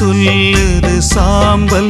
சொல்லுது சாம்பல்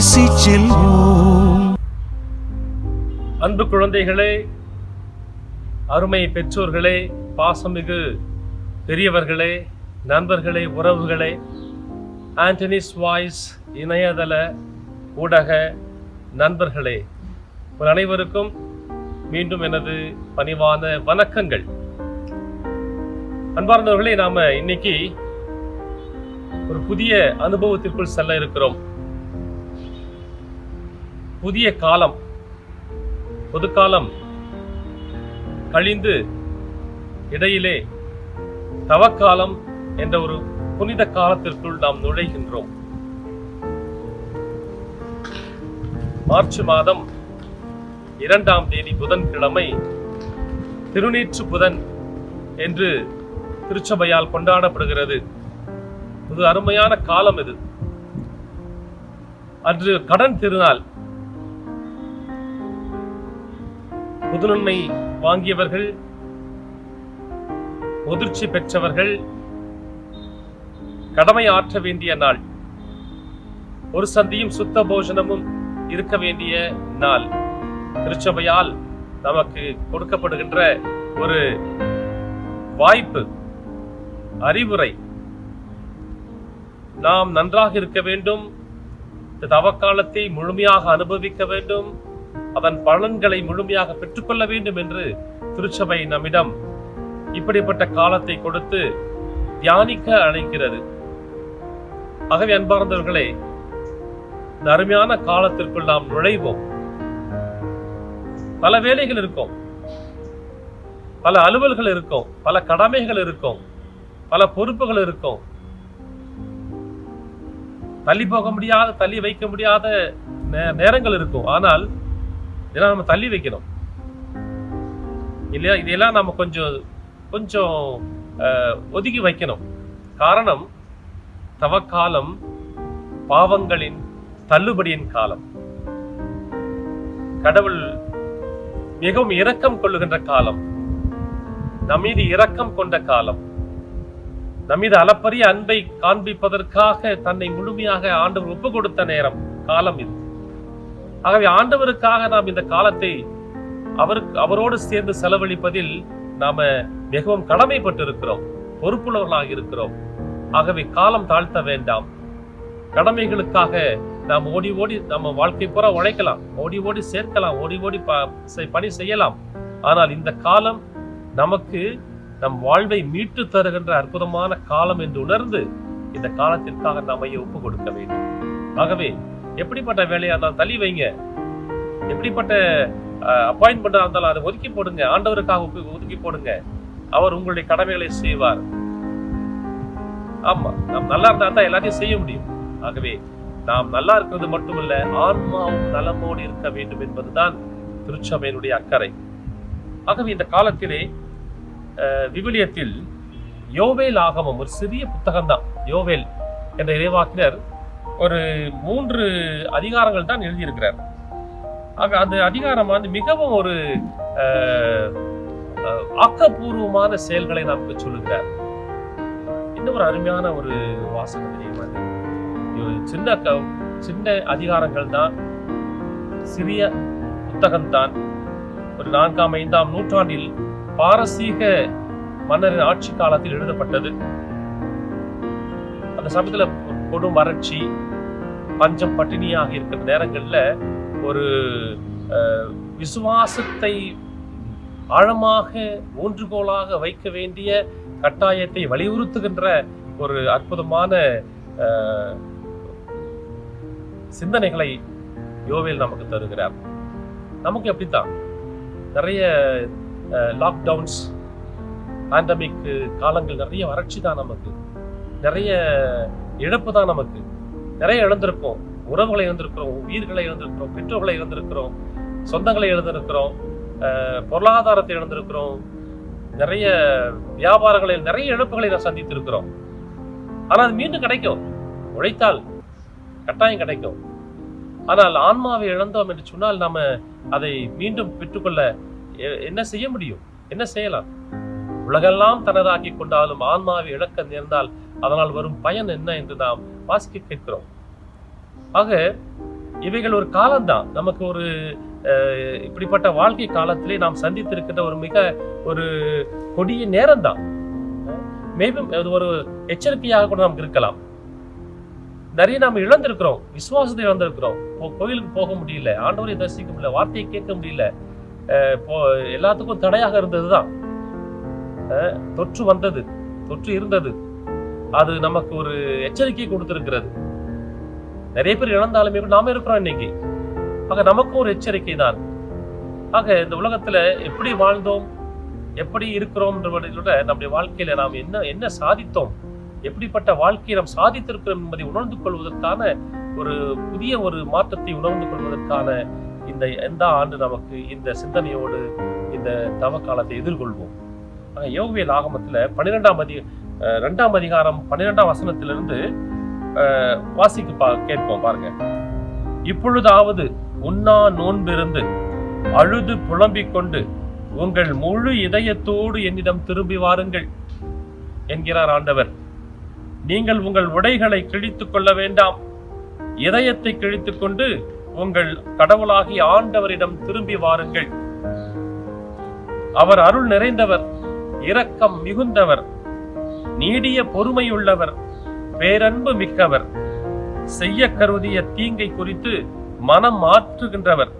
பேசி செல்வோம். அன்பு குழந்தைகளே அருமை பெற்றோர்களே பாசமிகு பெரியவர்களே நண்பர்களே உறவுகளே ஆண்டனிஸ் வாய்ஸ் இணையதள ஊடக நண்பர்களே உங்கள் அனைவருக்கும் மீண்டும் எனது பணிவான வணக்கங்கள். அன்பார்ந்தவர்களே நாம இன்னைக்கு ஒரு புதிய அனுபவத்திற்குள் செல்ல இருக்கிறோம். புதிய காலம் பொதுக்காலம் கழிந்து இடையிலே தவக்காலம் என்ற ஒரு புனித காலத்திற்குள் நாம் நுழைகின்றோம். மார்ச் மாதம் இரண்டாம் தேதி புதன்கிழமை திருநீற்று புதன் என்று திருச்சபையால் கொண்டாடப்படுகிறது. இது அருமையான காலம் இது. அன்று கடன் திருநாள். புதுநன்மை வாங்கியவர்கள் முதிர்ச்சி பெற்றவர்கள் கடமை ஆற்ற வேண்டிய நாள். ஒரு சந்தியும் சுத்த போஜனமும் இருக்க வேண்டிய நாள். திருச்சபையால் நமக்கு கொடுக்கப்படுகின்ற ஒரு வாய்ப்பு அறிவுரை. நாம் நன்றாக இருக்க வேண்டும் இந்த தவக்காலத்தை முழுமையாக அனுபவிக்க வேண்டும் அதன் பலன்களை முழுமையாக பெற்றுக்கொள்ள வேண்டும் என்று திருச்சபை நம்மிடம் இப்படிப்பட்ட காலத்தை கொடுத்து தியானிக்க அழைக்கிறது. ஆகவே அன்பார்ந்தவர்களே இந்த அருமையான காலத்திற்குள் நாம் நுழைவோம். பல வேலைகள் இருக்கும். பல அலுவல்கள் இருக்கும். பல கடமைகள் இருக்கும். பல பொறுப்புகள் இருக்கும். தள்ளி போக முடியாத தள்ளி வைக்க முடியாத நேரங்கள் இருக்கும். ஆனால் இதெல்லாம் நம்ம தள்ளி வைக்கணும். இல்லையா? இதெல்லாம் நம்ம கொஞ்சம் கொஞ்சம் ஒதுக்கி வைக்கணும். காரணம் தவக்காலம் பாவங்களின் தள்ளுபடியின் காலம். கடவுள் மிகவும் இரக்கம் கொள்ளுகின்ற காலம். நம்மீது இரக்கம் கொண்ட காலம். நம்மீது அளப்பரிய அன்பை காண்பிப்பதற்காக தன்னை முழுமையாக ஆண்டவர் ஒப்பு கொடுத்த நேரம் காலம் இது. ஆகவே ஆண்டவருக்காக நாம் இந்த காலத்தை அவருக்கு அவரோடு சேர்ந்து செலவழிப்பதில் நாம மிகவும் கடமைப்பட்டு இருக்கிறோம் பொறுப்புள்ளவர்களாக இருக்கிறோம். ஆகவே காலம் தாழ்த்த வேண்டாம். கடமைகளுக்காக நாம் ஓடி ஓடி நம்ம வாழ்க்கை பூரா உழைக்கலாம். ஓடி ஓடி சேர்க்கலாம். ஓடி ஓடி ப- செய்- பணி செய்யலாம். ஆனால் இந்த காலம் நமக்கு நம் வாழ்வை மீட்டு தருகின்ற அற்புதமான காலம் என்று உணர்ந்து இந்த காலத்திற்காக நம்மையை ஒப்பு கொடுக்க வேண்டும். ஆகவே எப்படிப்பட்ட வேலையா இருந்தாலும் தள்ளி வைங்க. எப்படிப்பட்ட அப்பாயின்மெண்டா இருந்தாலும் அதை ஒதுக்கி போடுங்க. ஆண்டவருக்காக ஒதுக்கி போடுங்க. அவர் உங்களுடைய கடமைகளை செய்வார். ஆமா நாம் நல்லா இருந்தா தான் எல்லாத்தையும் செய்ய முடியும். ஆகவே நாம் நல்லா இருக்கிறது மட்டுமல்ல ஆன்மாவும் நலமோடு இருக்க வேண்டும் என்பதுதான் திருச்சபையினுடைய அக்கறை. ஆகவே இந்த காலத்திலே அஹ், விவிலியத்தில் யோவேல் ஆகமம் ஒரு சிறிய புத்தகம்தான். யோவேல் என்ற இறைவாக்கினர் ஒரு மூன்று அதிகாரங்கள் தான் எழுதியிருக்கிறார். ஆக அந்த அதிகாரம் வந்து மிகவும் ஒரு அஹ், ஆக்கப்பூர்வமான செயல்களை நமக்கு சொல்லுகிறார். இன்னும் ஒரு அருமையான ஒரு வாசகம் தெரியுமா இது? சின்ன சின்ன அதிகாரங்கள் தான். சிறிய புத்தகம்தான். ஒரு நான்காம் ஐந்தாம் நூற்றாண்டில் பாரசீக மன்னரின் ஆட்சி காலத்தில் எழுதப்பட்டது. அந்த சமயத்தில் கொடும் வறட்சி பஞ்சம் பட்டினியாக இருக்கிற நேரங்களில் ஒரு விசுவாசத்தை ஆழமாக ஊன்றுகோலாக வைக்க வேண்டிய கட்டாயத்தை வலியுறுத்துகின்ற ஒரு அற்புதமான சிந்தனைகளை யோவேல் நமக்கு தருகிறார். நமக்கு எப்படித்தான்? நிறைய லாக்டவுன்ஸ் பேண்டமிக் காலங்கள் நிறைய வறட்சி தான் நமக்கு. நிறைய இழப்பு தான் நமக்கு. நிறைய இழந்திருக்கோம் உறவுகளை இழந்திருக்கிறோம். உயிர்களை இழந்திருக்கிறோம். பெற்றோர்களை இழந்திருக்கிறோம். சொந்தங்களை இழந்திருக்கிறோம். அஹ், பொருளாதாரத்தை இழந்திருக்கிறோம். நிறைய வியாபாரங்களில் நிறைய இழப்புகளை நான் சந்தித்திருக்கிறோம். ஆனால் அது மீண்டும் கிடைக்கும். உழைத்தால் கட்டாயம் கிடைக்கும். ஆனால் ஆன்மாவை இழந்தோம் என்று சொன்னால் நாம அதை மீண்டும் பெற்றுக்கொள்ள எ- என்ன செய்ய முடியும்? என்ன செய்யலாம்? உலகெல்லாம் தனதாக்கி கொண்டாலும் ஆன்மாவை இழக்க நேர்ந்தால் அதனால் வரும் பயன் என்ன என்று நாம் வாசிக்க கேட்கிறோம். ஆக இவைகள் ஒரு காலம்தான். நமக்கு ஒரு இப்படிப்பட்ட வாழ்க்கை காலத்திலே நாம் சந்தித்திருக்கின்ற ஒரு மிக ஒரு கொடிய நேரம்தான். மேலும் அது ஒரு எச்சரிக்கையாக கூட நமக்கு இருக்கலாம். நிறைய நாம் இழந்திருக்கிறோம். விசுவாசத்தை இழந்திருக்கிறோம். கோயிலுக்கு போக முடியல ஆண்டவரை தரிசிக்க முடியல வார்த்தையை கேட்க முடியல போ- எல்லாத்துக்கும் தடையாக இருந்ததுதான். தான் தொற்று வந்தது தொற்று இருந்தது. அது நமக்கு ஒரு எச்சரிக்கை கொடுத்திருக்கிறது. நிறைய பேர் இழந்தாலுமே நாம இருக்கிறோம் இன்னைக்கு. ஆக நமக்கும் ஒரு எச்சரிக்கை தான். ஆக இந்த உலகத்துல எப்படி வாழ்ந்தோம் எப்படி இருக்கிறோம் நம்முடைய வாழ்க்கையில நாம் என்ன என்ன சாதித்தோம் எப்படிப்பட்ட வாழ்க்கையை நாம் சாதித்திருக்கிறோம் என்பதை உணர்ந்து கொள்வதற்கான ஒரு புதிய ஒரு மாற்றத்தை உணர்ந்து கொள்வதற்கான இந்த எந்த ஆண்டு நமக்கு இந்த சிந்தனையோடு இந்த தவ காலத்தை எதிர்கொள்வோம். ஆக யோகவியல் ஆகமத்துல பன்னிரெண்டாம் அதிக ரெண்டாம் அதிகாரம் பன்னிரெண்டாம் வசனத்திலிருந்து அஹ், பா கேட்போம் பாருங்க. இப்பொழுதாவது உண்ணா நோன்பிருந்து அழுது புலம்பிக் கொண்டு உங்கள் முழு இதயத்தோடு என்னிடம் திரும்பி வாருங்கள் என்கிறார் ஆண்டவர். நீங்கள் உங்கள் உடைகளை கிழித்துக் கொள்ள வேண்டாம். இதயத்தை கிழித்துக் கொண்டு உங்கள் கடவுளாகி ஆண்டவரிடம் திரும்பி வாருங்கள். அவர் அருள் நிறைந்தவர் இரக்கம் மிகுந்தவர். நீடிய பொறுமையுள்ளவர் பேரன்பு மிக்கவர் செய்ய கருதிய தீங்கை குறித்து மனம் மாற்றுகின்றவர்.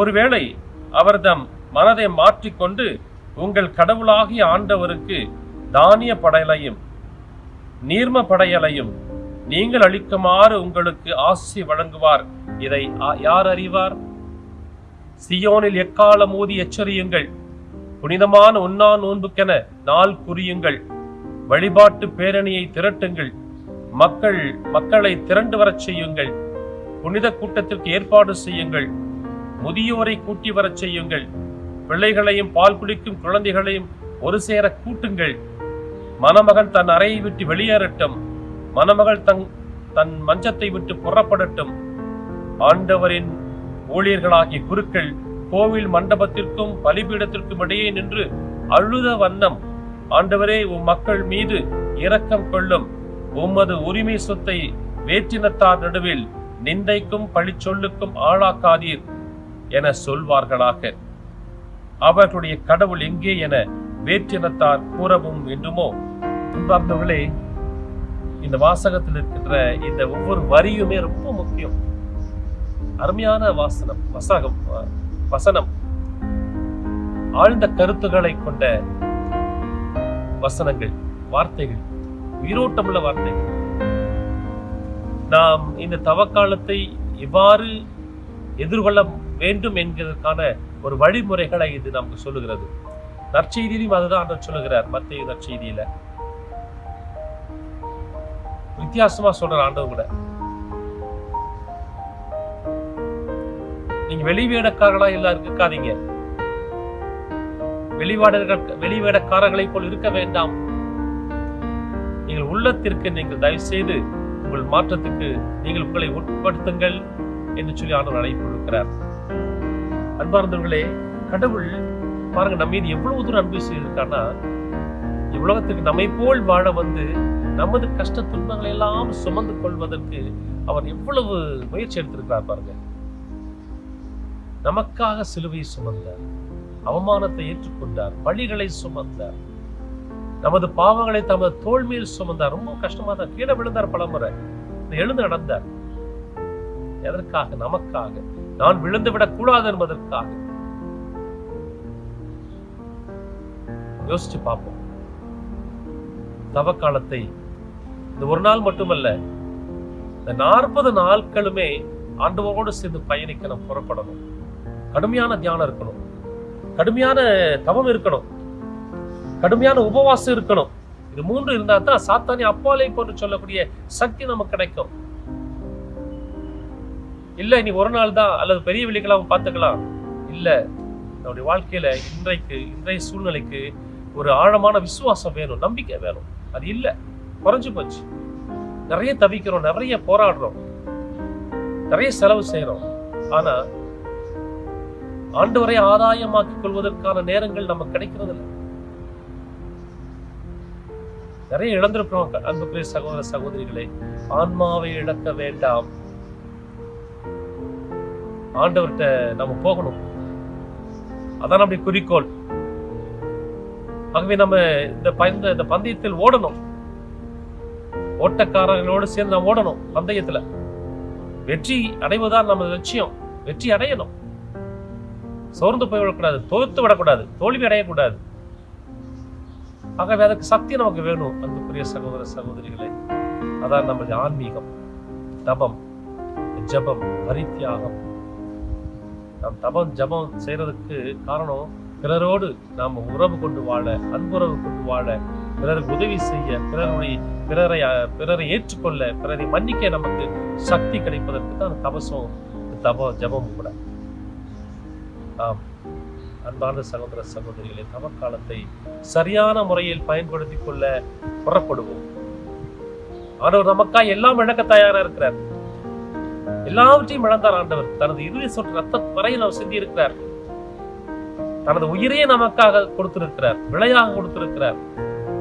ஒருவேளை அவர்தம் மனதை மாற்றிக்கொண்டு உங்கள் கடவுளாகிய ஆண்டவருக்கு தானிய படையலையும் நீர்ம படையலையும் நீங்கள் அளிக்குமாறு உங்களுக்கு ஆசி வழங்குவார். இதை யார் அறிவார்? சியோனில் எக்காலம் ஊதி எச்சரியுங்கள். புனிதமான உண்ணா நோன்புக்கென நாள் குறியுங்கள். வழிபாட்டு பேரணியை திரட்டுங்கள். மக்கள் மக்களை திரண்டு வரச் செய்யுங்கள். புனித கூட்டத்திற்கு ஏற்பாடு செய்யுங்கள். முதியோரை கூட்டி வரச் செய்யுங்கள். பிள்ளைகளையும் பால் குடிக்கும் குழந்தைகளையும் ஒரு சேர கூட்டுங்கள். மணமகன் தன் அறையை விட்டு வெளியேறட்டும். மணமகள் தன் தன் மஞ்சத்தை விட்டு புறப்படட்டும். ஆண்டவரின் ஊழியர்களாகிய குருக்கள் கோவில் மண்டபத்திற்கும் பலிபீடத்திற்கும் இடையே நின்று அழுத வண்ணம் ஆண்டவரே உம் மக்கள் மீது இரக்கம் கொள்ளும். உமது உரிமை சொத்தை வேற்றினத்தார் நடுவில் நிந்தைக்கும் பழிச்சொல்லுக்கும் ஆளாக்காதீர் என சொல்வார்களாக. அவர்களுடைய கடவுள் எங்கே என வேற்றினத்தார் கூறவும் வேண்டுமோ? அன்பார்ந்தவர்களே இந்த வாசகத்தில் இருக்கின்ற இந்த ஒவ்வொரு வரியுமே ரொம்ப முக்கியம். அருமையான வாசனம் வசகம் வசனம். ஆழ்ந்த கருத்துக்களை கொண்ட வசனங்கள் வார்த்தைகள் உயிரோட்டமுள்ள வார்த்தைகள். நாம் இந்த தவக்காலத்தை இவ்வாறு எதிர்கொள்ள வேண்டும் என்கிறதுக்கான ஒரு வழிமுறைகளை இது நமக்கு சொல்லுகிறது. நற்செய்தியிலும் அதுதான் சொல்லுகிறார் மத்திய நற்செய்தியில. வித்தியாசமா சொல்ற ஆண்டவர் கூட. நீங்க வெளிவேடக்காரர்களா எல்லாரும் இருக்காதீங்க. வெளிவாடர்கள் வெளிவேடக்காரர்களை போல் இருக்க வேண்டாம். நீங்கள் உள்ளத்திற்கு நீங்கள் தயவு செய்து உங்கள் மாற்றத்துக்கு நீங்கள் உங்களை உட்படுத்துங்கள் என்று சொல்லி ஆண்டவர் அழைப்பு கொடுக்கிறார் அன்பார்ந்தவர்களே கடவுள் பாருங்க நம்ம மீது எவ்வளவு தூரம் அன்பு செய்திருக்கான்னா இவ்வுலகத்துக்கு நம்மை போல் வாழ வந்து நமது கஷ்ட துன்பங்களை எல்லாம் சுமந்து கொள்வதற்கு அவர் எவ்வளவு முயற்சி எடுத்திருக்கிறார் பாருங்க. நமக்காக சிலுவை சுமந்தார். அவமானத்தை ஏற்றுக்கொண்டார் பழிகளை சுமந்தார். நமது பாவங்களை தமது தோல் மேல் சுமந்தார். ரொம்ப கஷ்டமா தான் கீழே விழுந்தார் பலமுறை. எழுந்து நடந்தார். எதற்காக? நமக்காக. நான் விழுந்து விடக் கூடாது என்பதற்காக. யோசிச்சு பார்ப்போம். தவக்காலத்தை இந்த ஒரு நாள் மட்டுமல்ல இந்த நாற்பது நாட்களுமே ஆண்டவரோடு சேர்ந்து பயணிக்க நம்ம புறப்படணும். கடுமையான தியானம் இருக்கணும். கடுமையான தவம் இருக்கணும். கடுமையான உபவாசம் இருக்கணும். இது மூன்று இருந்தா தான் சாத்தானி அப்பாலை போன்று சொல்லக்கூடிய சக்தி நமக்கு கிடைக்கும். இல்ல நீ ஒரு நாள் தான் அல்லது பெரிய வெள்ளிக்கிழமை பார்த்துக்கலாம். இல்ல நம்முடைய வாழ்க்கையில இன்றைக்கு இன்றைய சூழ்நிலைக்கு ஒரு ஆழமான விசுவாசம் வேணும் நம்பிக்கை வேணும். அது இல்ல குறைஞ்சு போச்சு. நிறைய தவிக்கிறோம் நிறைய போராடுறோம். நிறைய செலவு செய்யறோம் ஆனா ஆண்டவரை ஆதாயமாக்கிக் கொள்வதற்கான நேரங்கள் நமக்கு கிடைக்கிறது இல்லை நிறைய இழந்திருக்கிறோம் அன்புக்குரிய சகோதர சகோதரிகளை ஆன்மாவை இழக்க வேண்டாம். ஆண்டவர்கிட்ட நம்ம போகணும். அதான் நம்முடைய குறிக்கோள். ஆகவே நம்ம இந்த பந்த இந்த பந்தயத்தில் ஓடணும். ஓட்டக்காரர்களோடு சேர்ந்து நம்ம ஓடணும் பந்தயத்துல. வெற்றி அடைவதுதான் நம்ம லட்சியம். வெற்றி அடையணும். சோர்ந்து போய்விடக்கூடாது தோத்து விடக்கூடாது தோல்வி அடையக்கூடாது. ஆகவே அதுக்கு சக்தி நமக்கு வேணும் அன்புக்குரிய சகோதர சகோதரிகளை. அதான் நமது ஆன்மீகம் தபம் ஜபம் பரித்தியாகம். நாம் தபம் ஜபம் செய்யறதுக்கு காரணம் பிறரோடு நாம் உறவு கொண்டு வாழ அன்புறவு கொண்டு வாழ பிறருக்கு உதவி செய்ய பிறருடைய பிறரை பிறரை ஏற்றுக்கொள்ள பிறரை மன்னிக்க நமக்கு சக்தி கிடைப்பதற்கு தான் தபசம் தப ஜபம் கூட. ஆம். அன்பார்ந்த சகோதர சகோதரிகளை தவக்காலத்தை சரியான முறையில் பயன்படுத்திக் கொள்ள புறப்படுவோம். ஆண்டவர் நமக்கா எல்லாம் இழக்க தயாரா இருக்கிறார். எல்லாவற்றையும் இழந்தார் ஆண்டவர். தனது இறுதி சொல் ரத்த வரையில் அவர் சிந்தி இருக்கிறார் தனது உயிரையே நமக்காக கொடுத்திருக்கிறார். விலையாக கொடுத்திருக்கிறார்.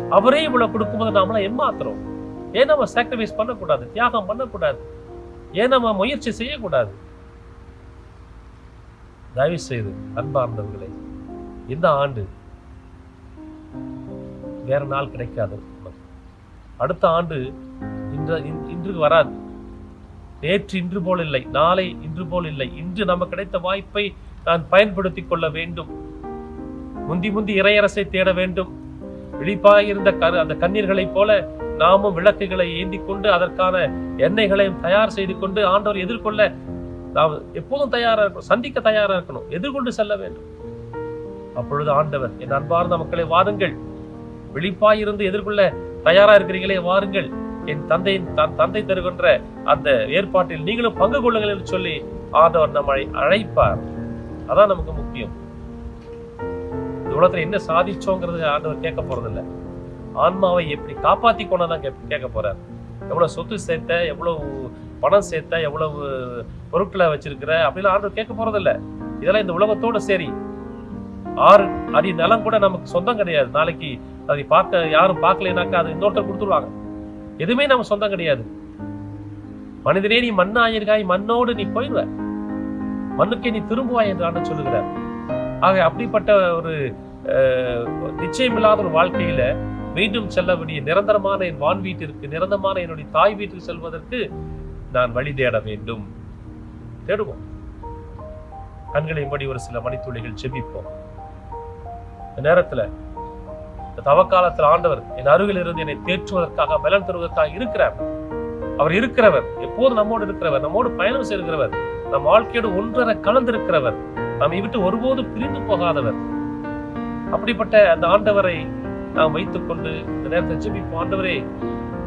அவரே இவ்வளவு கொடுக்கும்போது நாமெல்லாம் ஏமாத்துறோம். ஏன் நம்ம சாக்ரிஃபைஸ் பண்ணக்கூடாது? தியாகம் பண்ணக்கூடாது. ஏன் நம்ம முயற்சி செய்யக்கூடாது? தயவு செய்து அன்பார்ந்தவர்களே இந்த ஆண்டு வேற நாள் கிடைக்காது அடுத்த ஆண்டு இன்று இன்- இன்று வராது. நேற்று இன்று போல் இல்லை நாளை இன்று போல் இல்லை. இன்று நமக்கு கிடைத்த வாய்ப்பை நான் பயன்படுத்திக் கொள்ள வேண்டும். முந்தி முந்தி இறையரசை தேட வேண்டும். விழிப்பாயிருந்த அந்த கண்ணீர்களைப் போல நாமும் விளக்குகளை ஏந்தி கொண்டு அதற்கான எண்ணெய்களையும் தயார் செய்து கொண்டு ஆண்டவர் எதிர்கொள்ள அதாவது எப்போதும் தயாரா இருக்கணும் சந்திக்க தயாரா இருக்கணும் எதிர்கொண்டு செல்ல வேண்டும். அப்பொழுது ஆண்டவர் என் அன்பார்ந்த மக்களை வாருங்கள். விழிப்பாயிருந்து எதிர்கொள்ள தயாரா இருக்கிறீங்களே வாருங்கள். என் தந்தையின் தன் தந்தை தருகின்ற அந்த ஏற்பாட்டில் நீங்களும் பங்கு கொள்ளுங்கள் என்று சொல்லி ஆண்டவர் நம்மை அழைப்பார். அதான் நமக்கு முக்கியம். இந்த உலகத்துல என்ன சாதிச்சோங்கிறது ஆண்டவர் கேட்க போறதில்ல. ஆன்மாவை எப்படி காப்பாத்தி கொண்டதான் கேட்க போறார். எவ்வளவு சொத்து சேர்த்த எவ்வளவு பணம் சேர்த்தா எவ்வளவு பொருட்களை வச்சிருக்கிற அப்படிலாம் ஆண்டவர் கேட்க போறதில்ல. இதெல்லாம் இந்த உலகத்தோட சரி. ஆறு அடி நிலம் கூட நமக்கு சொந்தம் கிடையாது. நாளைக்கு அதை பார்க்க யாரும் பார்க்கலைனாக்கா அது இன்னொருத்தர் கொடுத்துருவாங்க. எதுவுமே நம்ம சொந்தம் கிடையாது. மனிதனே நீ மண்ணாயிருக்காய் மண்ணோடு நீ போயிடுவ. மண்ணுக்கே நீ திரும்புவாய் என்று ஆண்டு சொல்லுகிறார். ஆக அப்படிப்பட்ட ஒரு அஹ், நிச்சயமில்லாத ஒரு வாழ்க்கையில மீண்டும் செல்ல வேண்டிய நிரந்தரமான என் வான் வீட்டிற்கு நிரந்தரமான என்னுடைய தாய் வீட்டுக்கு செல்வதற்கு நான் வழி தேட வேண்டும். தேடுவோம். கண்களை மூடி ஒரு சில மணித்துளிகள் செபிப்போம். இந்த நேரத்துல இந்த தவக்காலத்தில் ஆண்டவர் என் அருகில் இருந்து என்னை தேற்றுவதற்காக பலன் தருவதற்காக இருக்கிறார். அவர் இருக்கிறவர் எப்போது நம்மோடு இருக்கிறவர் நம்மோடு பயணம் செய்கிறவர் நம் வாழ்க்கையோடு ஒன்றரை கலந்திருக்கிறவர் நம்மை விட்டு ஒருபோது பிரிந்து போகாதவர். அப்படிப்பட்ட அந்த ஆண்டவரை நாம் வைத்துக்கொண்டு இந்த நேரத்தை ஜெபிப்போம் ஆண்டவரே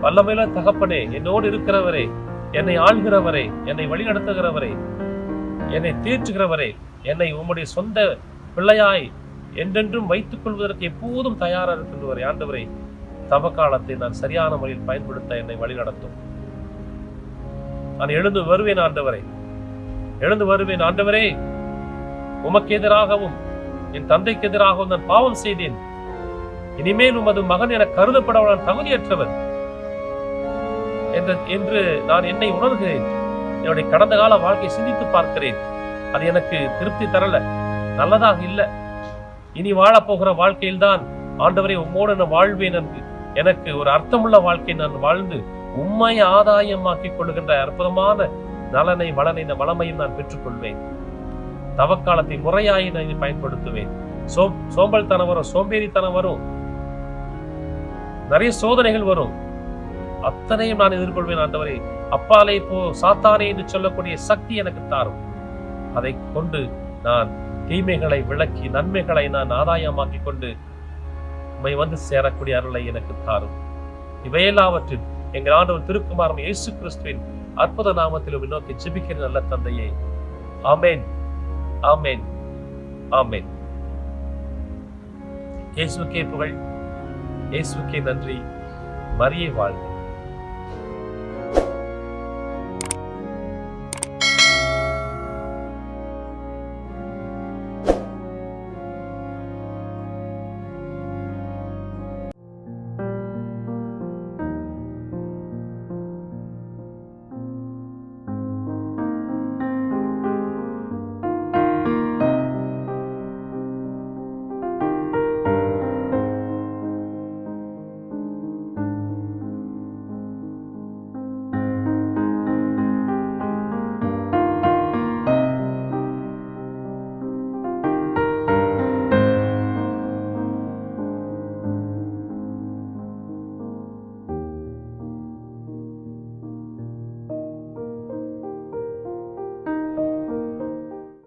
வல்லமையில தகப்பனே என்னோடு இருக்கிறவரே என்னை ஆள்கிறவரே என்னை வழிநடத்துகிறவரே என்னை தேற்றுகிறவரே என்னை உம்முடைய சொந்த பிள்ளையாய் என்றென்றும் வைத்துக் கொள்வதற்கு எப்போதும் தயாராக இருக்கின்றவரை. ஆண்டவரை தவ காலத்தை நான் சரியான முறையில் பயன்படுத்த என்னை வழிநடத்தும். நான் எழுந்து வருவேன் ஆண்டவரே. எழுந்து வருவேன் ஆண்டவரே. உமக்கு எதிராகவும் என் தந்தைக்கு எதிராகவும் நான் பாவம் செய்தேன். இனிமேல் உமது மகன் என கருதப்பட நான் தகுதியற்றவன். என்ற என்று நான் என்னை உணர்கிறேன். என்னுடைய கடந்த கால வாழ்க்கையை சிந்தித்து பார்க்கிறேன். அது எனக்கு திருப்தி தரல. நல்லதாக இல்லை. இனி வாழப் போகிற வாழ்க்கையில்தான் ஆண்டவரை உம்மோடு நான் வாழ்வேன் என்று எனக்கு ஒரு அர்த்தமுள்ள வாழ்க்கை நான் வாழ்ந்து உண்மை ஆதாயமாக்கிக் கொள்ளுகின்ற அற்புதமான நலனை வளனை வளமையும் நான் பெற்றுக்கொள்வேன். தவக்காலத்தை முறையாய் நான் பயன்படுத்துவேன். சோம்பல் சோம்பல்தனம் வரும் சோம்பேறித்தனம் வரும். நிறைய சோதனைகள் வரும். அத்தனையும் நான் எதிர்கொள்வேன் ஆண்டவரே. அப்பாலே போ சாத்தானே என்று சொல்லக்கூடிய சக்தி எனக்கு தாரும். அதை கொண்டு நான் தீமைகளை விளக்கி நன்மைகளை நான் ஆதாயமாக்கிக் கொண்டு உண்மை வந்து சேரக்கூடிய அருளை எனக்கு தாரும். இவையெல்லாவற்றில் எங்கள் ஆண்டவர் திருக்குமாரம் இயேசு கிறிஸ்துவின் அற்புத நாமத்தில் நோக்கி ஜிபிக்கிற நல்ல தந்தையே. ஆமேன். ஆமேன். ஆமேன். இயேசுக்கே புகழ். இயேசுக்கே நன்றி. மரியே வாழ்க.